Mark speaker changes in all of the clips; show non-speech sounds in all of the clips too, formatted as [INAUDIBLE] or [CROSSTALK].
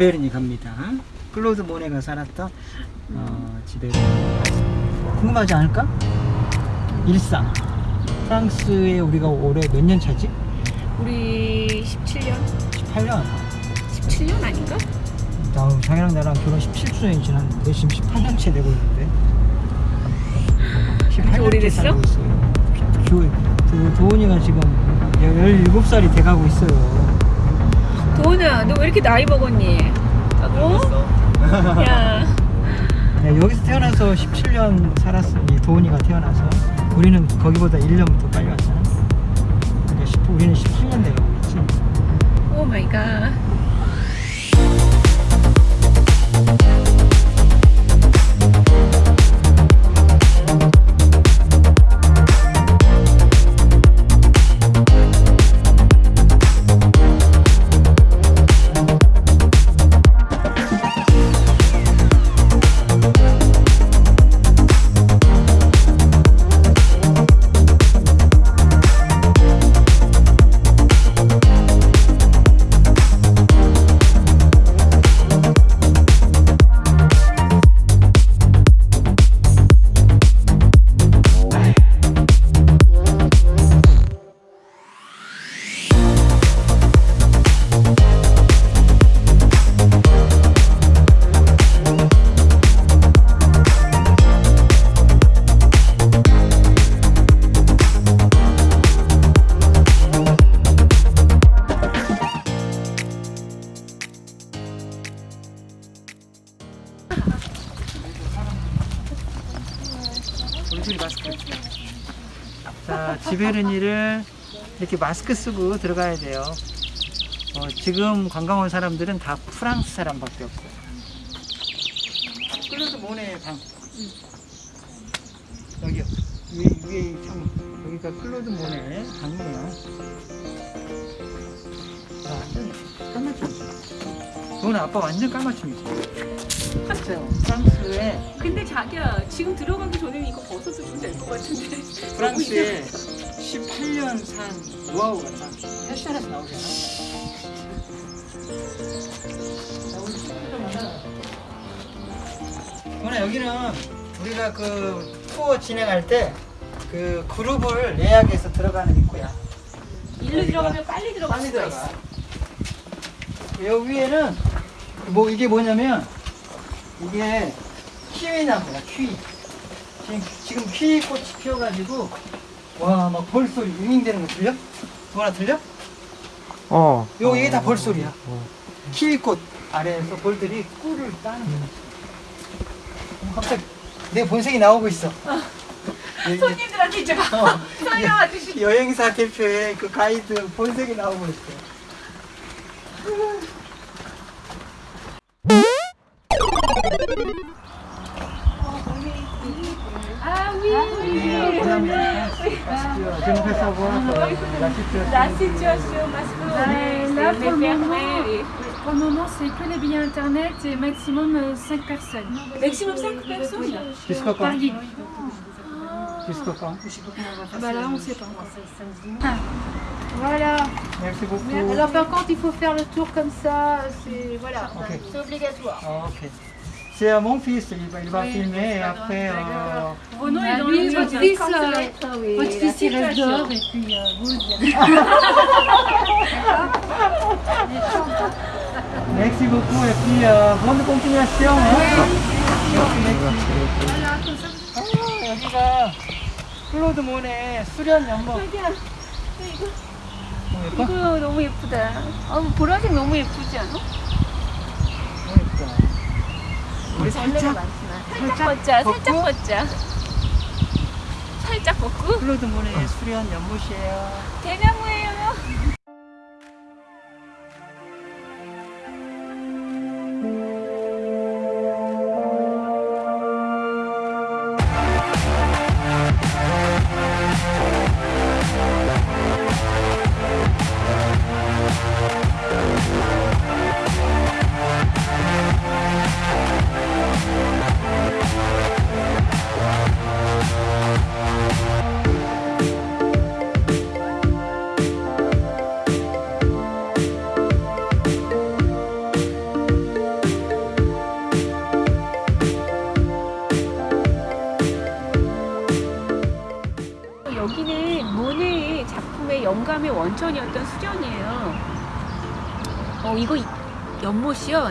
Speaker 1: 지베르니 갑니다. 클로드 모네가 살았던 어, 지베르니. 궁금하지 않을까? 일상. 프랑스에 우리가 올해 몇 년 차지?
Speaker 2: 우리 17년?
Speaker 1: 18년.
Speaker 2: 17년 아닌가?
Speaker 1: 나 자기랑 나랑 결혼 17주년이 지났는데 지금 18년째 되고 있는데. 18년째
Speaker 2: 오래됐어?
Speaker 1: 살고 있어요. 교, 그 도훈이가 지금 17살이 돼가고 있어요.
Speaker 2: 도훈아 너 왜 이렇게 나이 먹었니? 어? [LAUGHS] 야
Speaker 1: 네, 여기서 태어나서 17년 살았으니 도훈이가 태어나서 우리는 거기보다 1년부터 빨리 왔잖아. 그러니까 10, 우리는 18년 돼가고 있지. Oh my god 자, 지베르니를 이렇게 마스크 쓰고 들어가야 돼요. 어, 지금 관광 온 사람들은 다 프랑스 사람밖에 없어요. 클로드 모네 방. 여기요. 위에, 위에 이 창문. 여기가 클로드 모네 방이에요. 자, 완전 까맣죠? 너는 아빠 완전 까맣춤이지? 진짜요. 프랑스에
Speaker 2: 근데 자기야 지금 들어가기 전에는 이거 벗어도 좀 될 것 같은데
Speaker 1: 프랑스에 18년 산 노하우가 다 패션에서 나오잖아. 누나 여기는 우리가 그 투어 진행할 때 그 그룹을 예약해서 들어가는 입구야.
Speaker 2: 일로 들어가면 빨리 들어갈
Speaker 1: 빨리 들어가. 여기 위에는 뭐 이게 뭐냐면 이게 키위 나무야 키위. 지금 지금 키위 꽃이 피어가지고 와 막 벌소리 윙윙대는 거 들려? 누나 들려?
Speaker 3: 어.
Speaker 1: 요 이게 다 벌소리야. 키위꽃 아래에서 벌들이 꿀을 따는 거야. 어, 갑자기 내 본색이 나오고 있어. 예, 예.
Speaker 2: 손님들한테 이제 막
Speaker 1: 어, [LAUGHS]
Speaker 2: 설명하듯이
Speaker 1: 여행사 대표의 그 가이드 본색이 나오고 있어. La situation.
Speaker 2: La situation parce que
Speaker 4: là,
Speaker 2: est
Speaker 4: pour le moment,
Speaker 2: et-
Speaker 4: Pour le moment, c'est que les billets internet et maximum 5 personnes.
Speaker 2: maximum 5 personnes
Speaker 1: Jusqu'au quand
Speaker 4: Par guide.
Speaker 1: Jusqu'au quand
Speaker 4: Ah bah là, on sait pas encore. Ah, Voilà.
Speaker 1: Merci beaucoup.
Speaker 4: Alors par contre, il faut faire le tour comme ça. C'est voilà,
Speaker 1: Ok.
Speaker 4: c'est obligatoire.
Speaker 1: Ah, ok. C'est euh, mon fils, il va, il va filmer et après. euh,
Speaker 2: Renaud
Speaker 4: Ah
Speaker 2: est dans
Speaker 4: oui,
Speaker 2: le
Speaker 4: votre fils, euh, votre fils il reste dehors et puis euh, vous.
Speaker 1: Merci beaucoup et puis euh, bonne continuation. hein. 아, 여기가 클로드 모네 수련 연못. 어, 예뻐?
Speaker 2: 이거 너무 예쁘다 아, 보라색 너무 예쁘지 않아?
Speaker 1: 우리 살짝
Speaker 2: 살짝 벗자 살짝? 벗자 살짝 벗고
Speaker 1: 클로드 모네 수련 연못이에요.
Speaker 2: 대나무예요 영감의 원천이었던 수련이에요. 어 이거 이- 연못이요.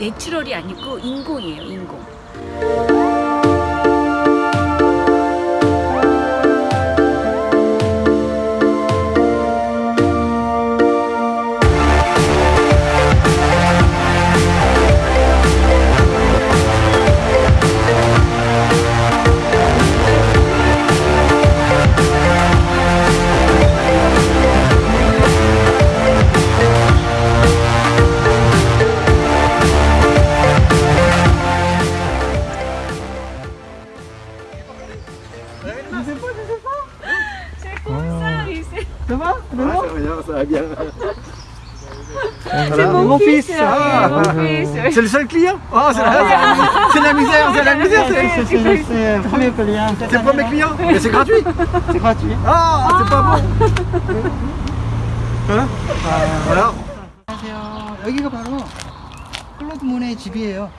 Speaker 2: 내추럴이 아니고 인공이에요. 인공. C'est
Speaker 3: le seul client Oh, c'est la, la misère, c'est la misère.
Speaker 1: C'est le premier client.
Speaker 3: c'est le premier client. Mais c'est gratuit.
Speaker 1: C'est gratuit.
Speaker 3: Ah, c'est pas bon. Hein Voilà.
Speaker 1: 안녕하세요. 여기가 바로 클로드 문의 집이에요.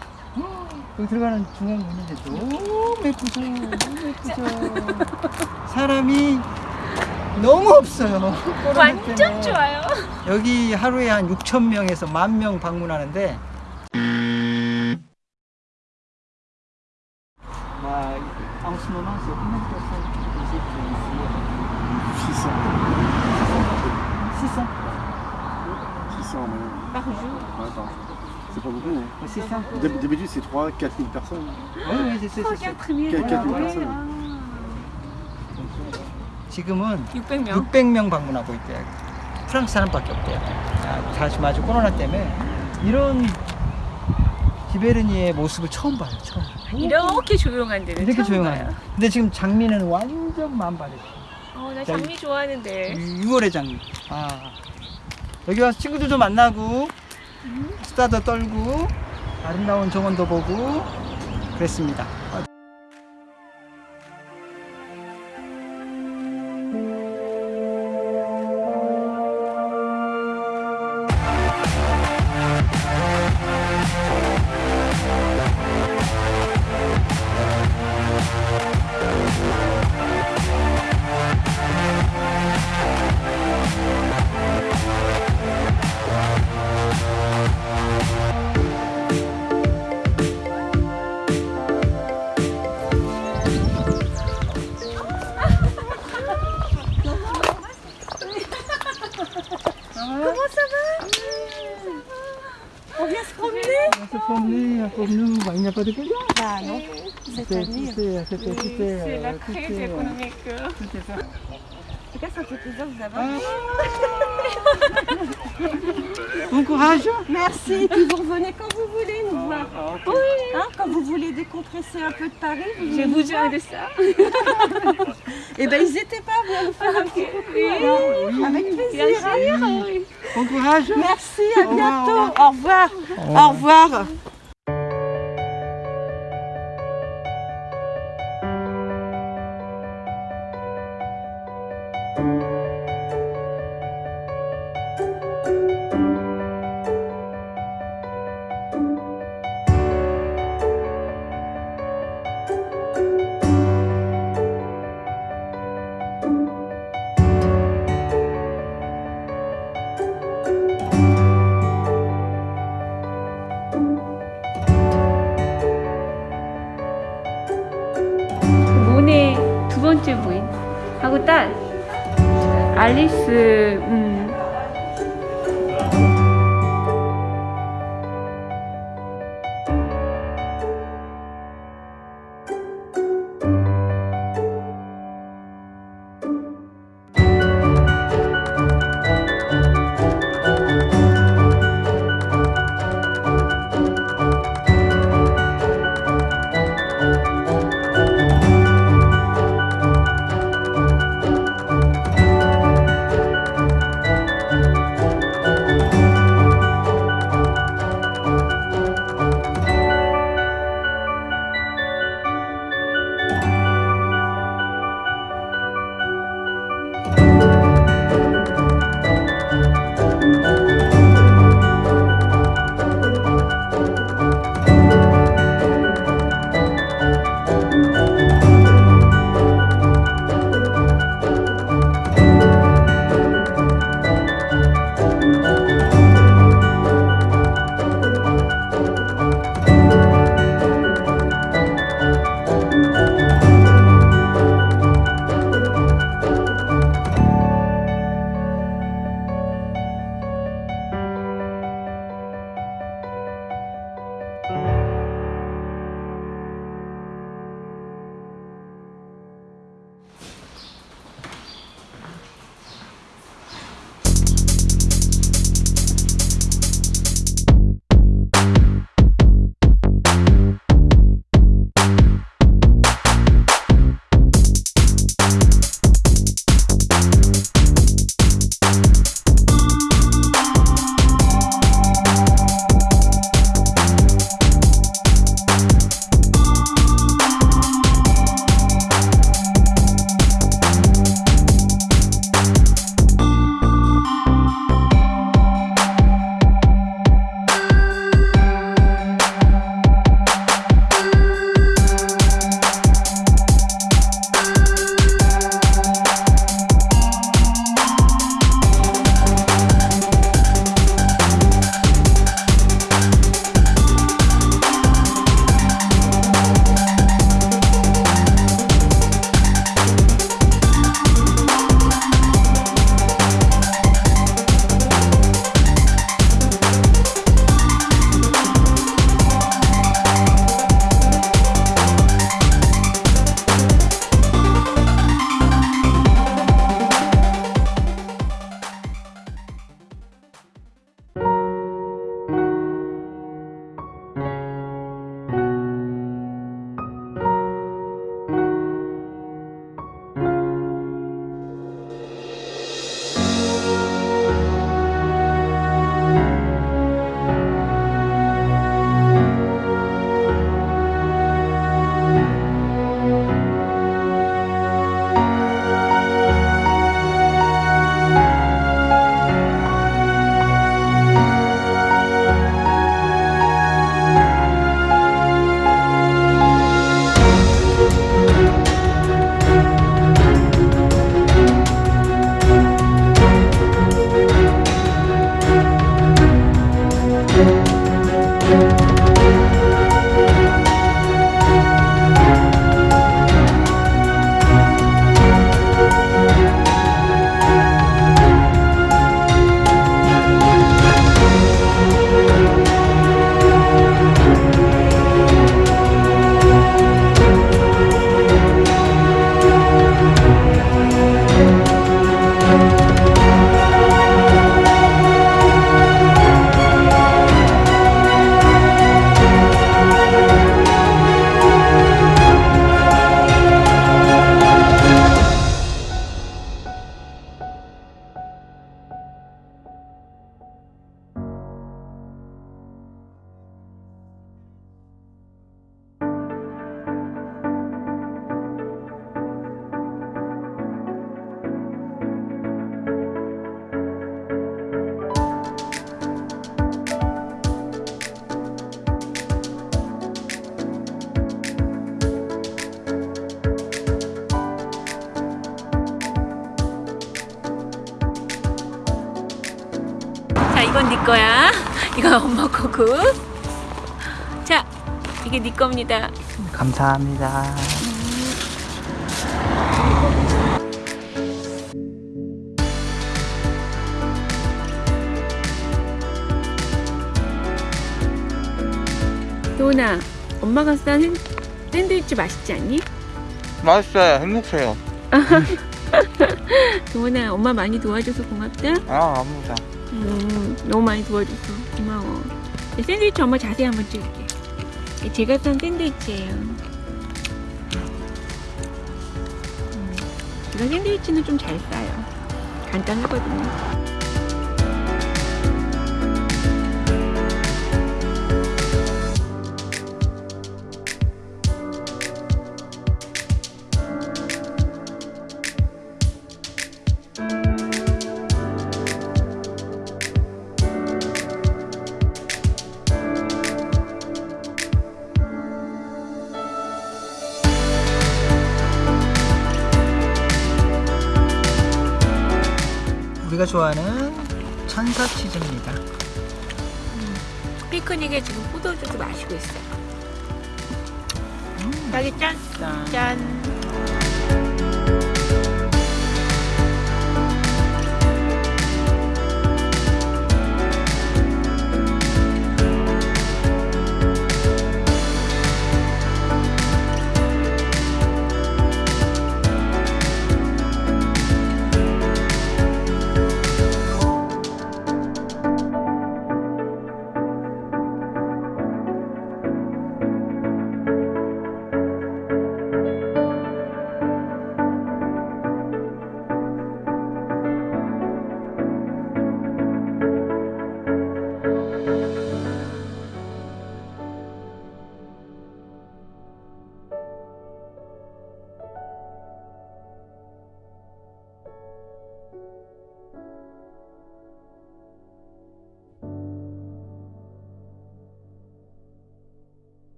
Speaker 1: 여기 들어가는 중앙 문인데 너무 예쁘죠. 너무 예쁘죠. 사람이 너무 없어요.
Speaker 2: 완전
Speaker 1: 때문에.
Speaker 2: 좋아요.
Speaker 1: 여기 하루에 한 6천 명에서 만 명 방문하는데 en ce moment, c'est combien de personnes qui visitent ici
Speaker 3: 600.
Speaker 1: 600
Speaker 3: 600 en moyenne.
Speaker 2: Par jour.
Speaker 3: Ouais, attends. C'est pas beaucoup. Hein.
Speaker 1: 600
Speaker 3: D'hab- D'habitude, c'est 3 4 000 personnes.
Speaker 1: Oui, oui, c'est c'est- c'est-
Speaker 2: 4 000.
Speaker 3: Quel- quel-
Speaker 2: oui,
Speaker 3: personne.
Speaker 2: ah.
Speaker 1: 지금은
Speaker 2: 600명.
Speaker 1: 600명 방문하고 있대요. 프랑스 사람밖에 없대요. 아, 다시 마주 코로나 때문에 이런 기베르니의 모습을 처음 봐요. 처음.
Speaker 2: 이렇게 조용한 데는
Speaker 1: 이렇게 조용해요. 근데 지금 장미는 완전 만발이에요.
Speaker 2: 어, 나 장미 좋아하는데.
Speaker 1: 6월의 장미. 아. 여기 와서 친구들도 만나고 수다도 떨고 아름다운 정원도 보고 그랬습니다.
Speaker 4: Ah non, c'est
Speaker 1: euh,
Speaker 2: la
Speaker 1: c'était,
Speaker 2: crève
Speaker 1: euh,
Speaker 2: économique.
Speaker 4: En tout cas, ça fait plaisir de vous avoir.
Speaker 1: Ah. Bon courage.
Speaker 4: Merci, et puis vous revenez quand vous voulez nous voir. Oui. Hein, quand vous voulez décompresser un peu de Paris, vous
Speaker 2: J'ai
Speaker 4: venez nous
Speaker 2: besoin de ça. [LAUGHS]
Speaker 4: Eh ben, n'hésitez pas à venir nous faire un petit coucou. alors. Avec
Speaker 2: Bien
Speaker 4: plaisir. hein.
Speaker 2: oui.
Speaker 1: Bon courage.
Speaker 4: Merci, à
Speaker 1: Au
Speaker 4: bientôt. Au revoir. Au revoir.
Speaker 2: 이건 네 거야. 이건 [LAUGHS] 엄마 거고. 자, 이게 네 겁니다.
Speaker 3: 감사합니다.
Speaker 2: 도훈아, 엄마가 싼 샌- 샌드위치 맛있지 않니?
Speaker 3: 맛있어요. 행복해요. [LAUGHS]
Speaker 2: 도훈아, 엄마 많이 도와줘서 고맙다.
Speaker 3: 아, 아무다.
Speaker 2: 음, 너무 많이 도와줘서 고마워. 이 샌드위치 엄마 자세히 한번 찍을게. 제가 산 샌드위치예요. 음, 이런 샌드위치는 좀 잘 싸요. 간단하거든요.
Speaker 3: 우리가 좋아하는 천사 치즈입니다.
Speaker 2: 피크닉에 지금 포도주도 마시고 있어요. 딸기 짠.
Speaker 3: 짠.
Speaker 2: 짠.